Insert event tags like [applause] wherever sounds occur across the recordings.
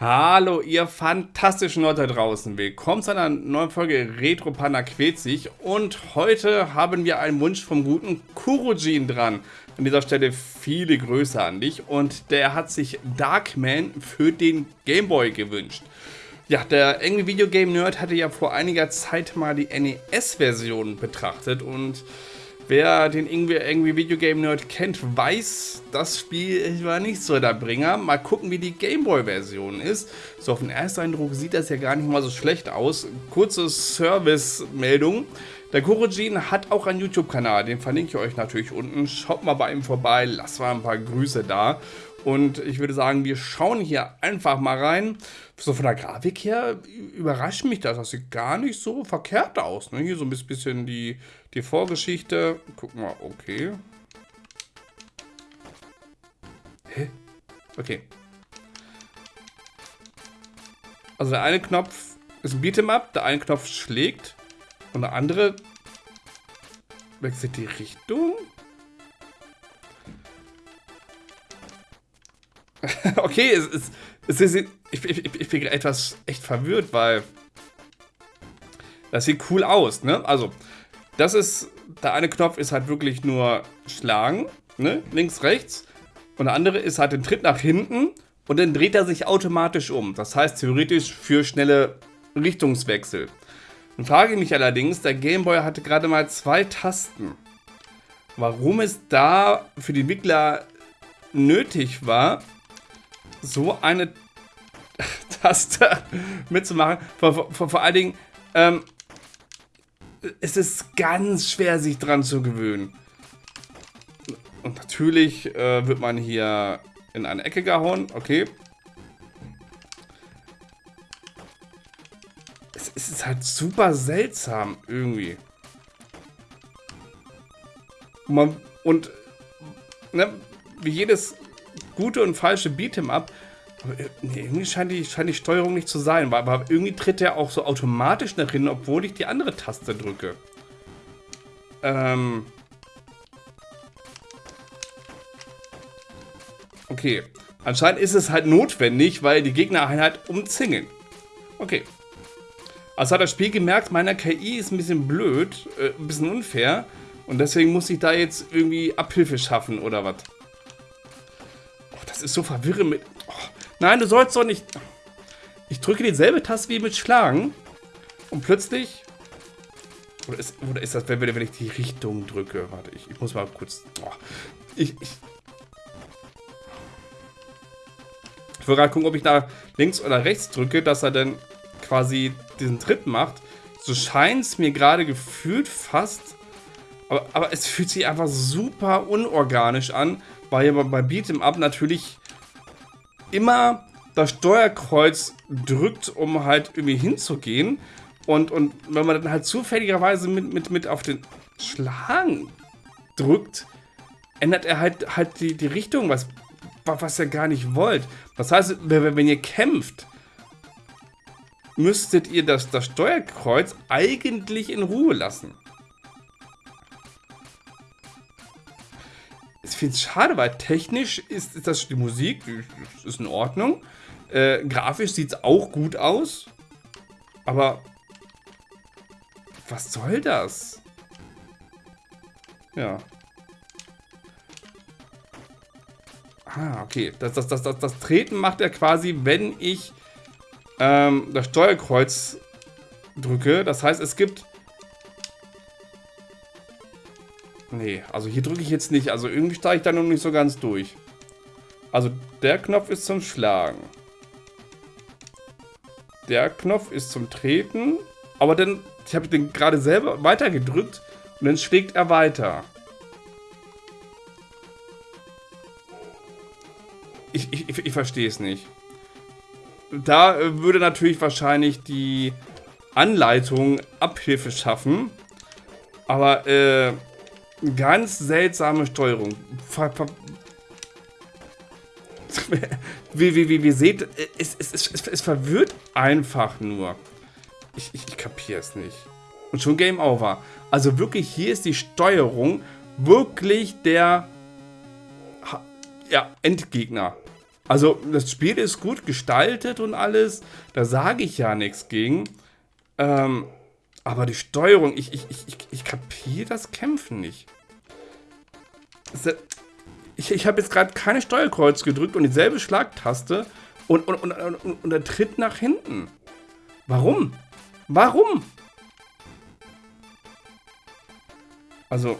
Hallo, ihr fantastischen Leute da draußen. Willkommen zu einer neuen Folge Retro Panda quält sich. Und heute haben wir einen Wunsch vom guten Kurojin dran. An dieser Stelle viele Grüße an dich. Und der hat sich Darkman für den Gameboy gewünscht. Ja, der Angry Video Game Nerd hatte ja vor einiger Zeit mal die NES-Version betrachtet und Wer den irgendwie, irgendwie Videogame Nerd kennt, weiß, das Spiel war nicht so der Bringer. Mal gucken, wie die Gameboy-Version ist. So auf den ersten Eindruck sieht das ja gar nicht mal so schlecht aus. Kurze Service-Meldung. Der Kurojin hat auch einen YouTube-Kanal, den verlinke ich euch natürlich unten. Schaut mal bei ihm vorbei, lasst mal ein paar Grüße da. Und ich würde sagen, wir schauen hier einfach mal rein. So von der Grafik her überrascht mich das. Das sieht gar nicht so verkehrt aus. Ne? Hier so ein bisschen die, die Vorgeschichte. Gucken wir, okay. Hä? Okay. Also der eine Knopf ist ein Beat'em-up, der eine Knopf schlägt und der andere wechselt die Richtung. [laughs] okay, es, es, es ist, ich, ich, ich bin etwas echt verwirrt, weil das sieht cool aus, ne? Also, das ist, der eine Knopf ist halt wirklich nur schlagen, ne? Links, rechts. Und der andere ist halt den Tritt nach hinten und dann dreht er sich automatisch um. Das heißt theoretisch für schnelle Richtungswechsel. Dann frage ich mich allerdings, der Gameboy hatte gerade mal zwei Tasten. Warum es da für die Entwickler nötig war, so eine [laughs] Taste mitzumachen. Vor, vor, vor allen Dingen, ähm, es ist ganz schwer, sich dran zu gewöhnen. Und natürlich äh, wird man hier in eine Ecke gehauen. Okay. Es, es ist halt super seltsam irgendwie. Und, man, und ne, wie jedes gute und falsche Beat'em-up. Nee, irgendwie scheint die, scheint die Steuerung nicht zu sein. Aber irgendwie tritt er auch so automatisch nach hinten, obwohl ich die andere Taste drücke. Ähm. Okay. Anscheinend ist es halt notwendig, weil die Gegnereinheit umzingeln. Okay. Also hat das Spiel gemerkt, meiner KI ist ein bisschen blöd, äh, ein bisschen unfair. Und deswegen muss ich da jetzt irgendwie Abhilfe schaffen oder was. Das ist so verwirrend mit... Oh, nein, du sollst doch nicht... Ich drücke dieselbe Taste wie mit Schlagen. Und plötzlich... Oder ist, oder ist das, wenn, ich die Richtung drücke? Warte, ich, ich muss mal kurz... Oh, ich, ich, ich will gerade gucken, ob ich da links oder rechts drücke, dass er dann quasi diesen Tritt macht. So scheint es mir gerade gefühlt fast. Aber, aber es fühlt sich einfach super unorganisch an weil bei Beat'em Up natürlich immer das Steuerkreuz drückt, um halt irgendwie hinzugehen. Und, und wenn man dann halt zufälligerweise mit, mit, mit auf den Schlagen drückt, ändert er halt, halt die, die Richtung, was, was ihr gar nicht wollt. Das heißt, wenn ihr kämpft, müsstet ihr das, das Steuerkreuz eigentlich in Ruhe lassen. Finde es schade, weil technisch ist, ist das die Musik ist in Ordnung. Äh, grafisch sieht es auch gut aus. Aber was soll das? Ja. Ah, okay. Das, das, das, das, das Treten macht er quasi, wenn ich ähm, das Steuerkreuz drücke. Das heißt, es gibt Nee, also hier drücke ich jetzt nicht. Also irgendwie steige ich da noch nicht so ganz durch. Also der Knopf ist zum Schlagen. Der Knopf ist zum Treten. Aber dann, ich habe den gerade selber weiter gedrückt und dann schlägt er weiter. Ich, ich, ich, ich verstehe es nicht. Da äh, würde natürlich wahrscheinlich die Anleitung Abhilfe schaffen. Aber, äh, Ganz seltsame Steuerung. Wie, wie, wie, wie seht, es, es, es, es verwirrt einfach nur. Ich, ich, ich kapiere es nicht. Und schon Game Over. Also wirklich, hier ist die Steuerung wirklich der ja, Endgegner. Also, das Spiel ist gut gestaltet und alles. Da sage ich ja nichts gegen. Ähm, aber die Steuerung, ich, ich, ich, ich kapiere das Kämpfen nicht. Ich, ich habe jetzt gerade keine Steuerkreuz gedrückt und dieselbe Schlagtaste und, und, und, und, und er tritt nach hinten. Warum? Warum? Also,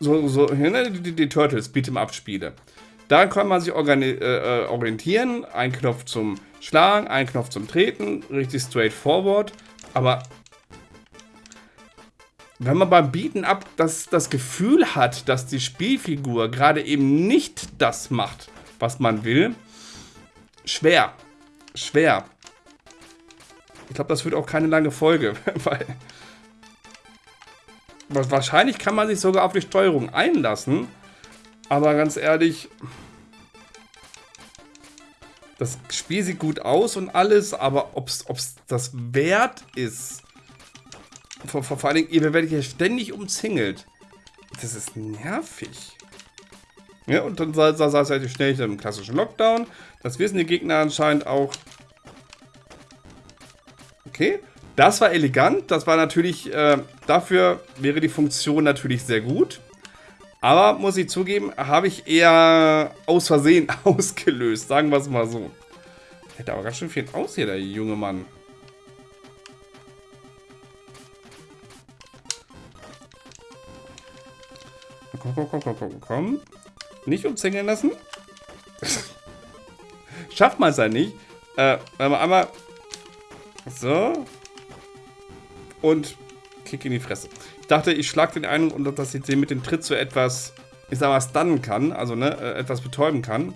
so, so, ne, die, die Turtles, Beat'em Up Spiele. Da kann man sich äh, äh, orientieren. Ein Knopf zum Schlagen, ein Knopf zum Treten. Richtig straightforward. Aber wenn man beim Beaten Up das, das Gefühl hat, dass die Spielfigur gerade eben nicht das macht, was man will, schwer. Schwer. Ich glaube, das wird auch keine lange Folge, [laughs] weil wahrscheinlich kann man sich sogar auf die Steuerung einlassen, aber ganz ehrlich, das Spiel sieht gut aus und alles, aber ob es das wert ist, vor, vor, vor Dingen, ihr werdet hier ständig umzingelt. Das ist nervig. Ja, und dann seid ihr schnell im klassischen Lockdown. Das wissen die Gegner anscheinend auch. Okay, das war elegant. Das war natürlich, äh, dafür wäre die Funktion natürlich sehr gut. Aber muss ich zugeben, habe ich eher aus Versehen [laughs] ausgelöst. Sagen wir es mal so. Hätte aber ganz schön viel aus hier, der junge Mann. Komm, komm, komm, komm, komm, komm. Nicht umzingeln lassen. [laughs] Schafft man es ja nicht. Äh, wenn man einmal... So. Und Kick in die Fresse. Ich dachte, ich schlag den einen und dass ich den mit dem Tritt so etwas, ich sag mal, stunnen kann. Also, ne, äh, etwas betäuben kann.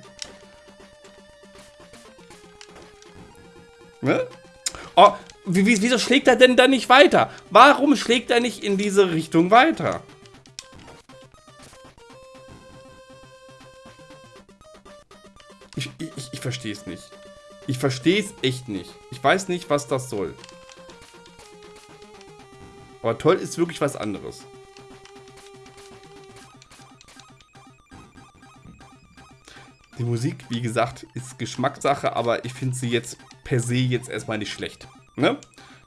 Ne? Oh, wieso schlägt er denn da nicht weiter? Warum schlägt er nicht in diese Richtung weiter? Verstehe es nicht. Ich verstehe es echt nicht. Ich weiß nicht, was das soll. Aber toll ist wirklich was anderes. Die Musik, wie gesagt, ist Geschmackssache, aber ich finde sie jetzt per se jetzt erstmal nicht schlecht. Ne?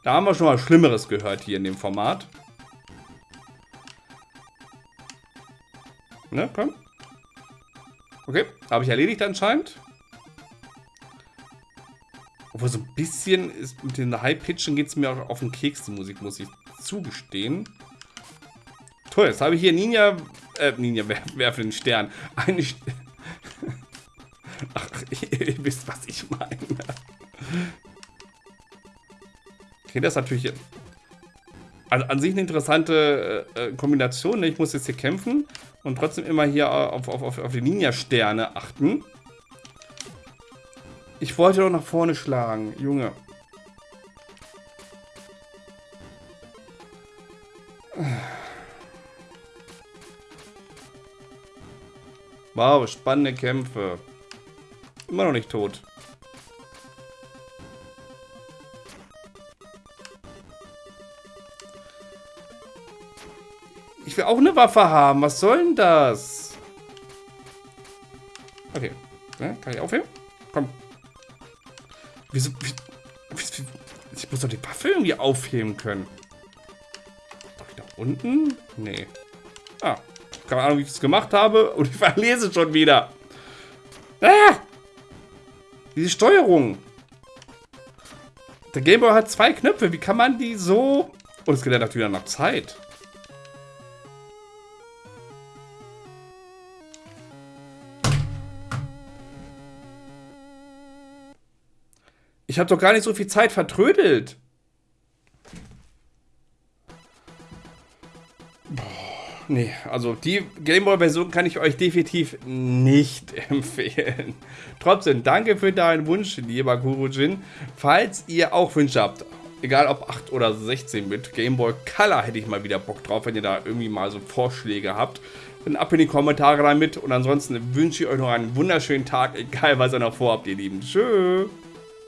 Da haben wir schon mal Schlimmeres gehört hier in dem Format. Ne, komm. Okay, habe ich erledigt anscheinend. Obwohl so ein bisschen ist mit den High-Pitchen geht es mir auch auf den Keks, die Musik, muss ich zugestehen. Toll, jetzt habe ich hier Ninja, äh, Ninja werfen den Stern. Eine St [laughs] Ach, ihr wisst, was ich meine. Okay, das ist natürlich an, an sich eine interessante äh, äh, Kombination. Ne? Ich muss jetzt hier kämpfen und trotzdem immer hier auf, auf, auf, auf die Ninja-Sterne achten. Ich wollte doch nach vorne schlagen, Junge. Wow, spannende Kämpfe. Immer noch nicht tot. Ich will auch eine Waffe haben. Was soll denn das? Okay. Ja, kann ich aufheben? Wieso? Wie, wie, ich muss doch die Waffe irgendwie aufheben können. Da unten? Nee. Ah. Keine Ahnung, wie ich das gemacht habe. [laughs] Und ich verlese schon wieder. Ah! Diese Steuerung. Der Gameboy hat zwei Knöpfe. Wie kann man die so... Und es geht ja natürlich nach Zeit. Ich habe doch gar nicht so viel Zeit vertrödelt. Nee, also die Gameboy-Version kann ich euch definitiv nicht [laughs] empfehlen. Trotzdem, danke für deinen Wunsch, lieber Kurujin. Falls ihr auch Wünsche habt, egal ob 8 oder 16 mit Gameboy Color hätte ich mal wieder Bock drauf, wenn ihr da irgendwie mal so Vorschläge habt. Dann ab in die Kommentare damit und ansonsten wünsche ich euch noch einen wunderschönen Tag, egal was ihr noch vorhabt, ihr Lieben. Tschüss.